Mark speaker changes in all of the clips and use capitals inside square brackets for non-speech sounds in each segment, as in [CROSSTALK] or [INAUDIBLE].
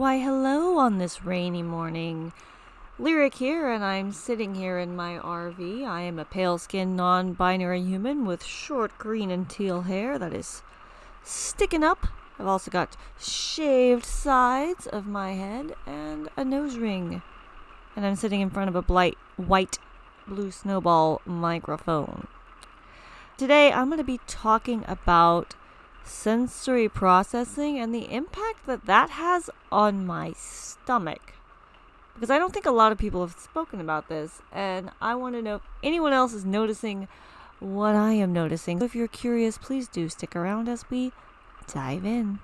Speaker 1: Why, hello on this rainy morning. Lyric here, and I'm sitting here in my RV. I am a pale skinned, non binary human with short green and teal hair that is sticking up. I've also got shaved sides of my head and a nose ring. And I'm sitting in front of a blight, white blue snowball microphone. Today, I'm going to be talking about sensory processing and the impact that that has on my stomach. Because I don't think a lot of people have spoken about this, and I want to know if anyone else is noticing what I am noticing. If you're curious, please do stick around as we dive in.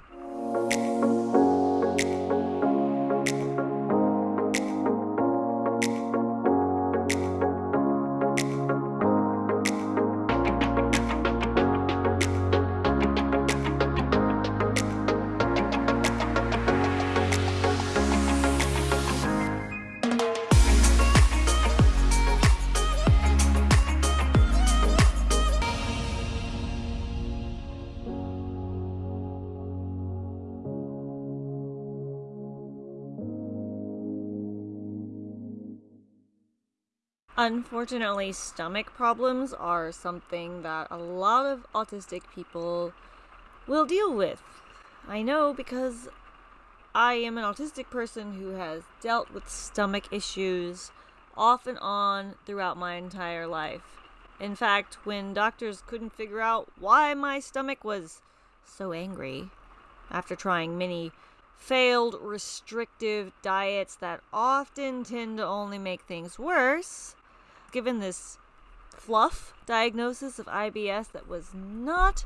Speaker 1: Unfortunately, stomach problems are something that a lot of autistic people will deal with. I know because I am an autistic person who has dealt with stomach issues off and on throughout my entire life. In fact, when doctors couldn't figure out why my stomach was so angry after trying many failed restrictive diets that often tend to only make things worse, given this fluff diagnosis of IBS that was not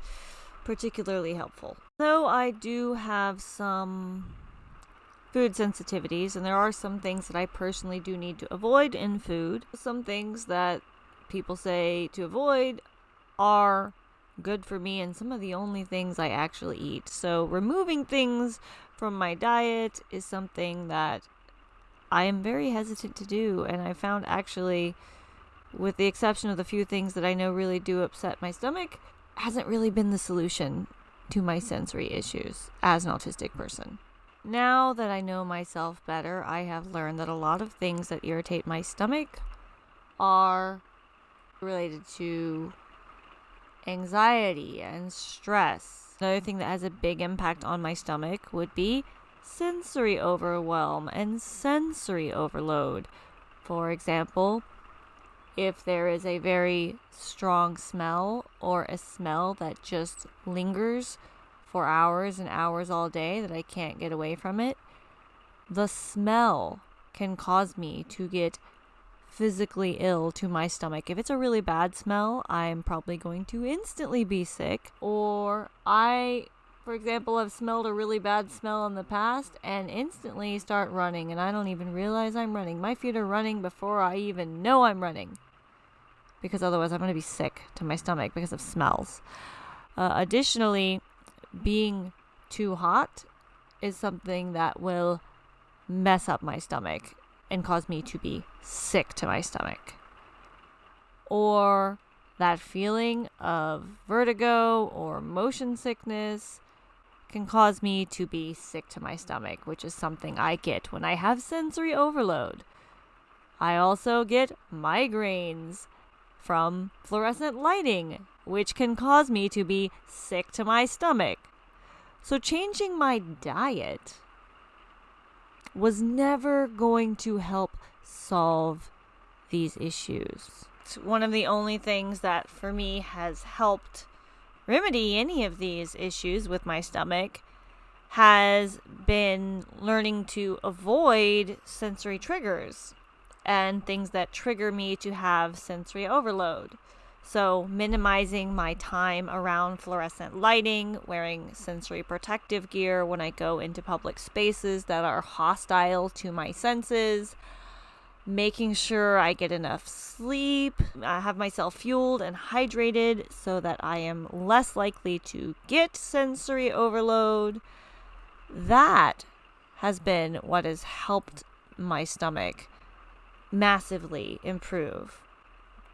Speaker 1: particularly helpful. Though I do have some food sensitivities, and there are some things that I personally do need to avoid in food. Some things that people say to avoid are good for me, and some of the only things I actually eat. So, removing things from my diet is something that I am very hesitant to do, and I found actually with the exception of the few things that I know really do upset my stomach, hasn't really been the solution to my sensory issues as an autistic person. Now that I know myself better, I have learned that a lot of things that irritate my stomach are related to anxiety and stress. Another thing that has a big impact on my stomach would be sensory overwhelm and sensory overload. For example, if there is a very strong smell or a smell that just lingers for hours and hours all day that I can't get away from it, the smell can cause me to get physically ill to my stomach. If it's a really bad smell, I'm probably going to instantly be sick. Or I, for example, I've smelled a really bad smell in the past and instantly start running, and I don't even realize I'm running. My feet are running before I even know I'm running because otherwise I'm going to be sick to my stomach because of smells. Uh, additionally, being too hot is something that will mess up my stomach and cause me to be sick to my stomach. Or that feeling of vertigo or motion sickness can cause me to be sick to my stomach, which is something I get when I have sensory overload. I also get migraines from fluorescent lighting, which can cause me to be sick to my stomach. So, changing my diet was never going to help solve these issues. It's one of the only things that for me has helped remedy any of these issues with my stomach has been learning to avoid sensory triggers and things that trigger me to have sensory overload. So, minimizing my time around fluorescent lighting, wearing sensory protective gear when I go into public spaces that are hostile to my senses, making sure I get enough sleep, I have myself fueled and hydrated so that I am less likely to get sensory overload. That has been what has helped my stomach massively improve.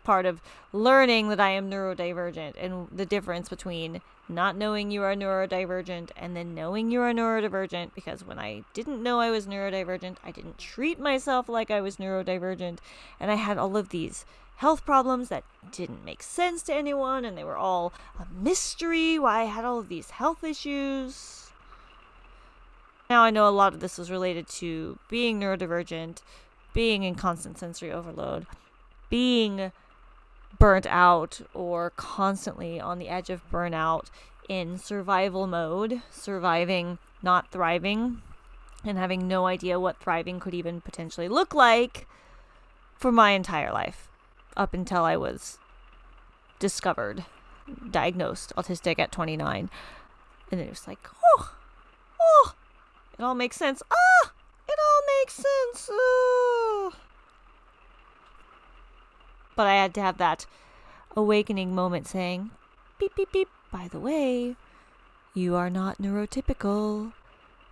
Speaker 1: Part of learning that I am neurodivergent and the difference between not knowing you are neurodivergent and then knowing you are neurodivergent because when I didn't know I was neurodivergent, I didn't treat myself like I was neurodivergent and I had all of these health problems that didn't make sense to anyone and they were all a mystery why I had all of these health issues. Now I know a lot of this was related to being neurodivergent, being in constant sensory overload, being burnt out or constantly on the edge of burnout in survival mode, surviving, not thriving, and having no idea what thriving could even potentially look like for my entire life up until I was discovered, diagnosed autistic at 29. And then it was like, oh, oh, it all makes sense. Ah, it all makes sense. Oh but I had to have that awakening moment saying, beep, beep, beep, by the way, you are not neurotypical.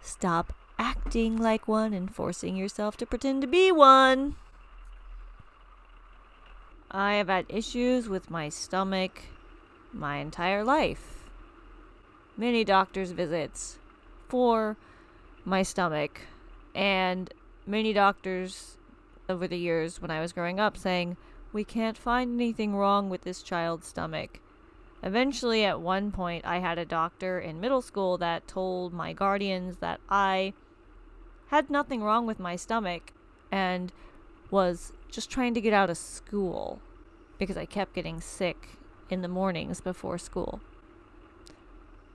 Speaker 1: Stop acting like one and forcing yourself to pretend to be one. I have had issues with my stomach my entire life. Many doctor's visits for my stomach, and many doctors over the years when I was growing up saying, we can't find anything wrong with this child's stomach. Eventually, at one point, I had a doctor in middle school that told my guardians that I had nothing wrong with my stomach and was just trying to get out of school because I kept getting sick in the mornings before school.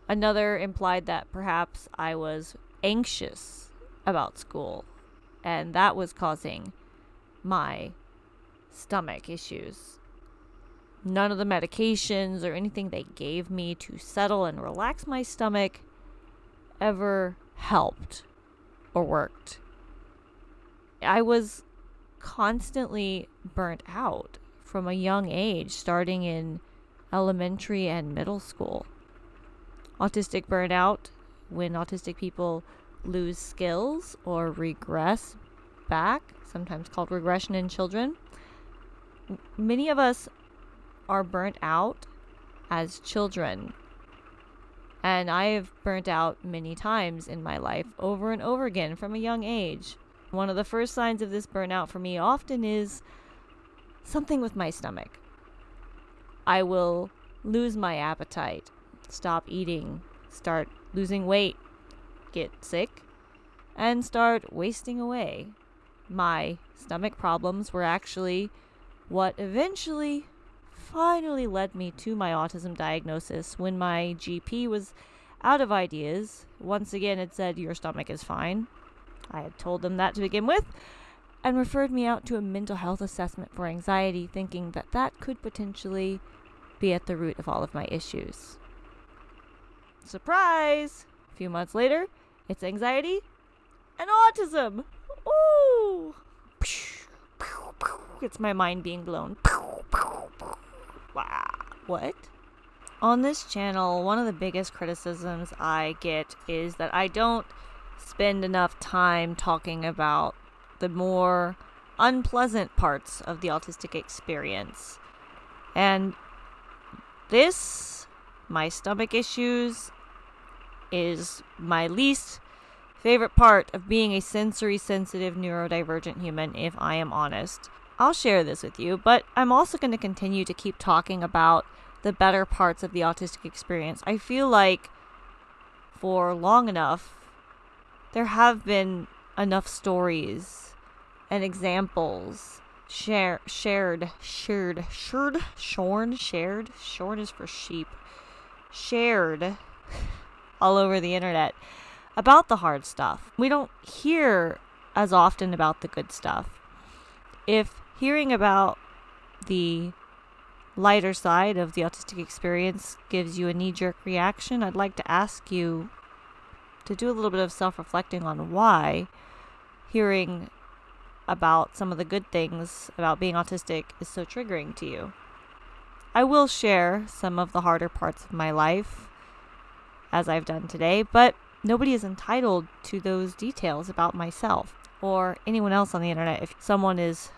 Speaker 1: Another implied that perhaps I was anxious about school and that was causing my stomach issues. None of the medications or anything they gave me to settle and relax my stomach ever helped or worked. I was constantly burnt out from a young age, starting in elementary and middle school. Autistic burnout, when autistic people lose skills or regress back, sometimes called regression in children, many of us are burnt out as children. And I have burnt out many times in my life over and over again from a young age. One of the first signs of this burnout for me often is something with my stomach. I will lose my appetite, stop eating, start losing weight, get sick, and start wasting away. My stomach problems were actually what eventually finally led me to my autism diagnosis when my GP was out of ideas. Once again, it said, Your stomach is fine. I had told them that to begin with and referred me out to a mental health assessment for anxiety, thinking that that could potentially be at the root of all of my issues. Surprise! A few months later, it's anxiety and autism. Ooh! It's my mind being blown. [LAUGHS] What? On this channel, one of the biggest criticisms I get is that I don't spend enough time talking about the more unpleasant parts of the autistic experience. And this, my stomach issues, is my least favorite part of being a sensory sensitive neurodivergent human, if I am honest. I'll share this with you, but I'm also going to continue to keep talking about the better parts of the autistic experience. I feel like for long enough, there have been enough stories and examples share, shared, shared, shared, shorn, shared, shorn is for sheep, shared [LAUGHS] all over the internet about the hard stuff. We don't hear as often about the good stuff. If hearing about the lighter side of the autistic experience gives you a knee jerk reaction, I'd like to ask you to do a little bit of self reflecting on why hearing about some of the good things about being autistic is so triggering to you. I will share some of the harder parts of my life as I've done today, but nobody is entitled to those details about myself or anyone else on the internet. If someone is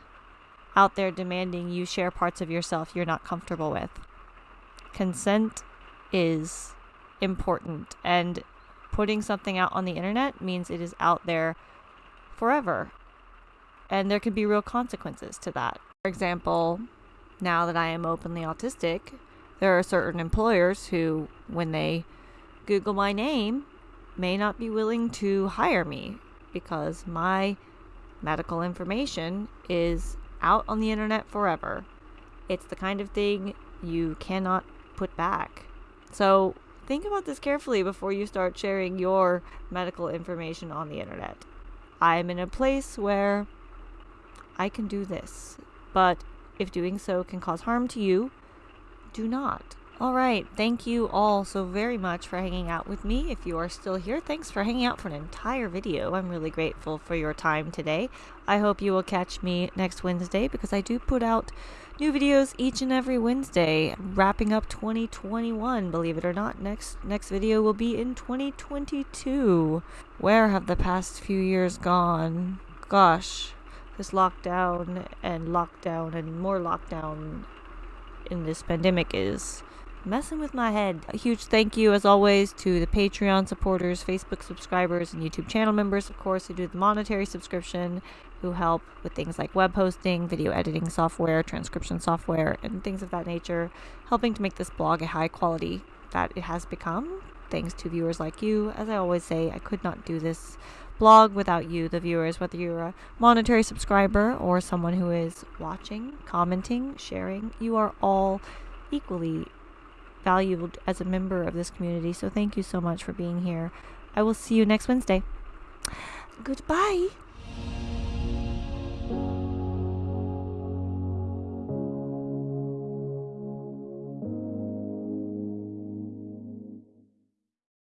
Speaker 1: out there demanding you share parts of yourself you're not comfortable with. Consent is important. And putting something out on the internet means it is out there forever. And there can be real consequences to that. For example, now that I am openly autistic, there are certain employers who, when they Google my name, may not be willing to hire me because my medical information is out on the internet forever. It's the kind of thing you cannot put back. So think about this carefully before you start sharing your medical information on the internet. I'm in a place where I can do this, but if doing so can cause harm to you, do not. All right. Thank you all so very much for hanging out with me. If you are still here, thanks for hanging out for an entire video. I'm really grateful for your time today. I hope you will catch me next Wednesday because I do put out new videos each and every Wednesday, wrapping up 2021. Believe it or not, next next video will be in 2022. Where have the past few years gone? Gosh, this lockdown and lockdown and more lockdown in this pandemic is messing with my head. A huge thank you, as always, to the Patreon supporters, Facebook subscribers, and YouTube channel members, of course, who do the monetary subscription, who help with things like web hosting, video editing software, transcription software, and things of that nature, helping to make this blog a high quality that it has become, thanks to viewers like you. As I always say, I could not do this blog without you, the viewers, whether you're a monetary subscriber or someone who is watching, commenting, sharing, you are all equally valued as a member of this community. So thank you so much for being here. I will see you next Wednesday. Goodbye.